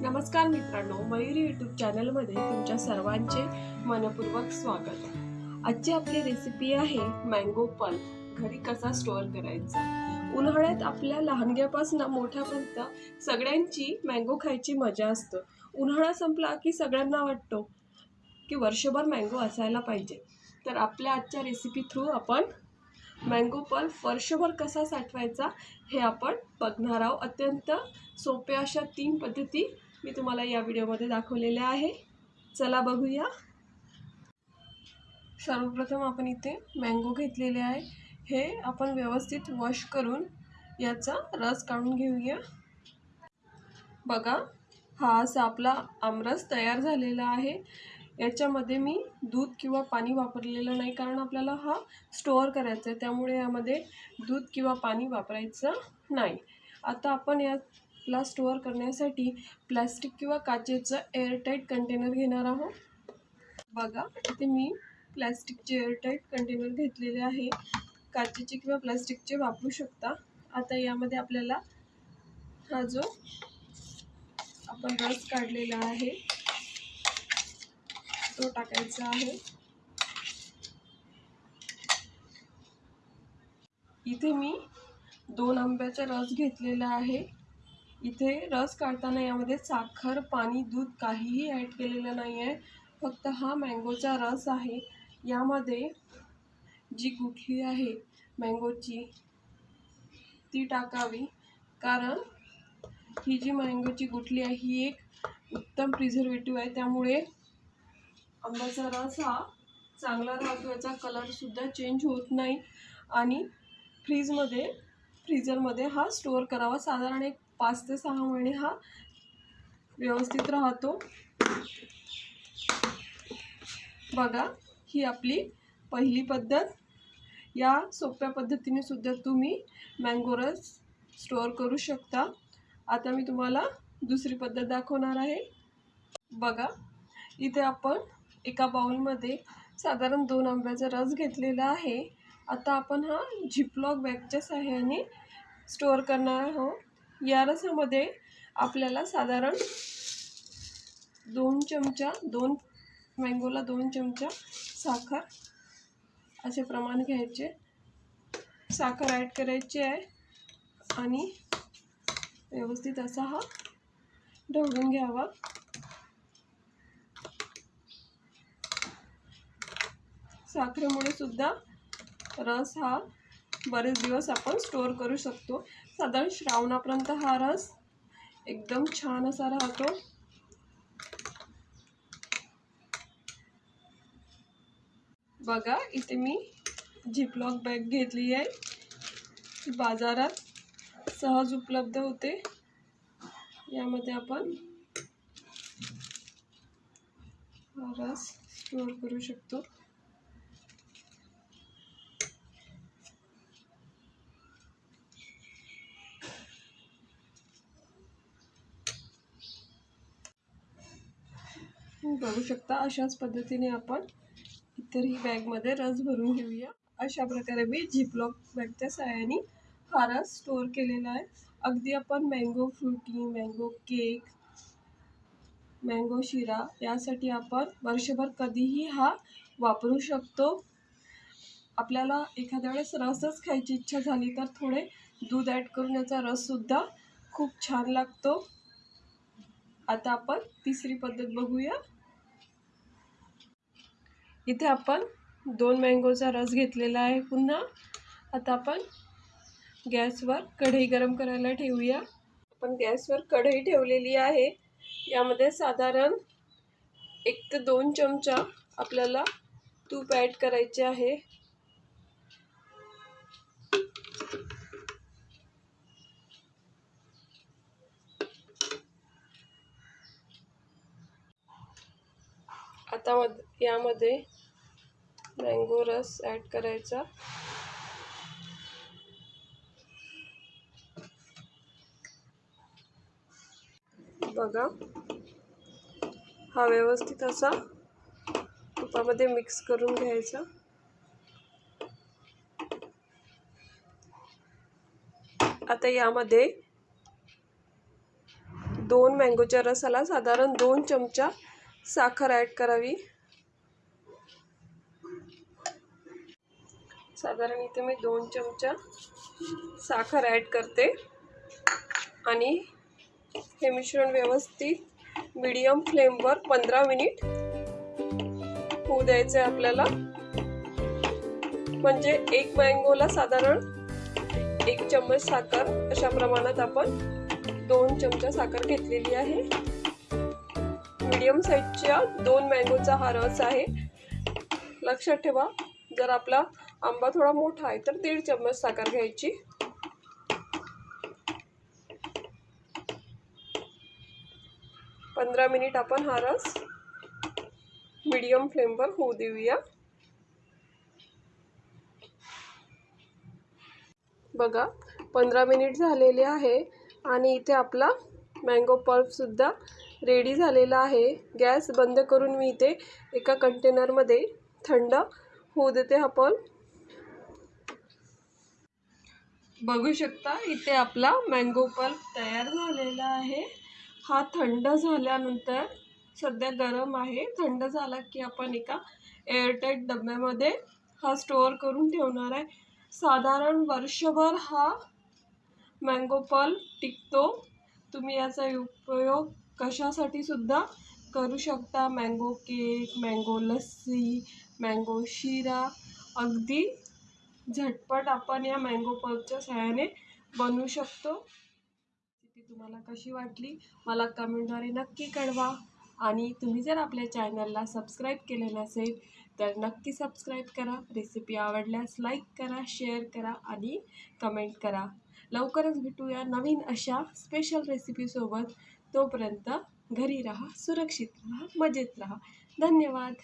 नमस्कार मित्रांनो मयुरी यूट्यूब चॅनलमध्ये तुमच्या सर्वांचे मनपूर्वक स्वागत. आजची आपली रेसिपी आहे मँगो पल्प घरी कसा स्टोअर करायचा? उन्हाळ्यात आपल्या लहानग्यापासून मोठ्यापर्यंत सगळ्यांची मँगो खायची मजा असतं. उन्हाळा संपला की सगळ्यांना वाटतो की वर्षभर मँगो असायला पाहिजे. तर आपल्या आजच्या रेसिपी थ्रू आपण मँगो पल्प वर्षभर कसा साठवायचा हे आपण बघणार आहोत. अत्यंत सोप्या अशा तीन पद्धती मी तुम्हाला या व्हिडिओमध्ये दाखवलेले आहे. चला बघूया. सर्वप्रथम आपण इथे मँगो घेतलेले आहे. हे आपण व्यवस्थित वॉश करून याचा रस काढून घेऊया. बघा हा असा आपला आमरस तयार झालेला आहे. याच्यामध्ये मी दूध किंवा पाणी वापरलेलं नाही कारण आपल्याला हा स्टोअर करायचा आहे. त्यामुळे यामध्ये दूध किंवा पाणी वापरायचं नाही. आता आपण या ला स्टोअर करण्यासाठी प्लॅस्टिक किंवा काचेचं एअरटाईट कंटेनर घेणार आहोत. बघा इथे मी प्लॅस्टिकचे एअरटाईट कंटेनर घेतलेले आहे. काचेचे किंवा प्लॅस्टिकचे वापरू शकता. आता यामध्ये आपल्याला हा जो आपण रस काढलेला आहे तो टाकायचा आहे. इथे मी दोन आंब्याचा रस घेतलेला आहे. इथे रस काढताना यामध्ये साखर पाणी दूध काहीही ॲड केलेलं नाही आहे फक्त हा मँगोचा रस आहे. यामध्ये जी गुठली आहे मँगोची ती टाकावी. कारण ही जी मँगोची गुठली आहे ही एक उत्तम प्रिझर्वेटिव्ह आहे. त्यामुळे आंब्याचा रस हा चांगला राहतो. याचा कलरसुद्धा चेंज होत नाही. आणि फ्रीजमध्ये फ्रीजरमध्ये हा स्टोअर करावा. साधारण एक पाच ते सहा महिने हा व्यवस्थित राहतो. बघा ही आपली पहिली पद्धत. या सोप्या पद्धतीने सुद्धा तुम्ही मँगो रस स्टोअर करू शकता. आता मी तुम्हाला दुसरी पद्धत दाखवणार आहे. बघा इथे आपण एका बाउलमध्ये साधारण दोन आंब्याचा रस घेतलेला आहे. आता आपण हा झिपलॉक बॅगच्या सहाय्याने स्टोअर करणार आहोत. या रसामध्ये आपल्याला साधारण दोन चमचा दोन मँगोला दोन चमचा साखर असे प्रमाण घ्यायचे. साखर ॲड करायची आहे आणि व्यवस्थित असा हा ढवळून घ्यावा. साखरेमुळे सुद्धा रस हा बरेच दिवस आपण स्टोअर करू शकतो. साधारण श्रावणापर्यंत हा रस एकदम छान असा राहतो. बघा इथे मी झिपलॉक बॅग घेतली आहे. बाजारात सहज उपलब्ध होते. यामध्ये आपण हा रस स्टोअर करू शकतो. बघू शकता अशाच पद्धतीने आपण इतरही बॅगमध्ये रस भरून घेऊया. अशा प्रकारे मी झिपलॉक बॅगच्या सहाय्याने हा रस स्टोअर केलेला आहे. अगदी आपण mango Frooti mango cake mango शिरा यासाठी आपण वर्षभर कधीही हा वापरू शकतो. आपल्याला एखाद्या वेळेस रसच खायची इच्छा झाली तर थोडे दूध ॲड करून याचा रससुद्धा खूप छान लागतो. आता आपण तिसरी पद्धत बघूया. इथे आपण दोन मँगोचा रस घेतलेला आहे पुन्हा. आता आपण गॅसवर कढई गरम करायला ठेवूया. आपण गॅसवर कढई ठेवलेली आहे. यामध्ये साधारण एक ते दोन चमचा आपल्याला तूप ॲड करायचे आहे. आता मध यामध्ये मँगो रस ॲड करायचा. बघा. हा व्यवस्थित असा तुपामध्ये मिक्स करून घ्यायचा. आता यामध्ये दोन मँगोच्या रसाला साधारण दोन चमचा साखर ॲड करावी. साधारण इथे मी दोन चमचा साखर ॲड करते. आणि हे मिश्रण व्यवस्थित मीडियम फ्लेमवर पंधरा मिनिट होऊ द्यायचं आहे आपल्याला. म्हणजे एक मँगोला साधारण एक चम्मच साखर अशा प्रमाणात आपण दोन चमचा साखर घेतलेली आहे. मीडियम साईजच्या दोन मँगोचा हा रस आहे. लक्षात ठेवा जर आपला आंबा थोडा मोठा आहे तर दीड चम्मच साखर घ्यायची. पंधरा मिनिट आपण हा रस मीडियम फ्लेमवर होऊ देऊया. बघा पंधरा मिनिट झालेले आहे आणि इथे आपला मँगो पल्पसुद्धा रेडी झालेला आहे. गॅस बंद करून मी इथे एका कंटेनरमध्ये थंड होऊ देते हा पल्प बघू शकता इथे आपला मँगो पल्प तयार झालेला आहे. हा थंड झाल्यानंतर सध्या गरम आहे. थंड झाला की आपण एका एअरटाईट डब्यामध्ये हा स्टोअर करून ठेवणार आहे. साधारण वर्षभर हा मँगो पल्प टिकतो. तुम्ही याचा उपयोग कशासाठी सुद्धा करू शकता? Mango cake mango lassi mango शिरा. अगदी झटपट आपण या मँगो पल्पच्या सहाय्याने बनवू शकतो. ती तुम्हाला कशी वाटली? मला कमेंटद्वारे नक्की कळवा. आणि तुम्ही जर आपल्या चॅनलला सबस्क्राईब केले नसेल तर नक्की सबस्क्राईब करा. रेसिपी आवडल्यास लाईक करा शेअर करा आणि कमेंट करा. लवकरच भेटूया नवीन अशा स्पेशल रेसिपीसोबत तोपर्यंत घरी राहा सुरक्षित राहा मजेत राहा. धन्यवाद.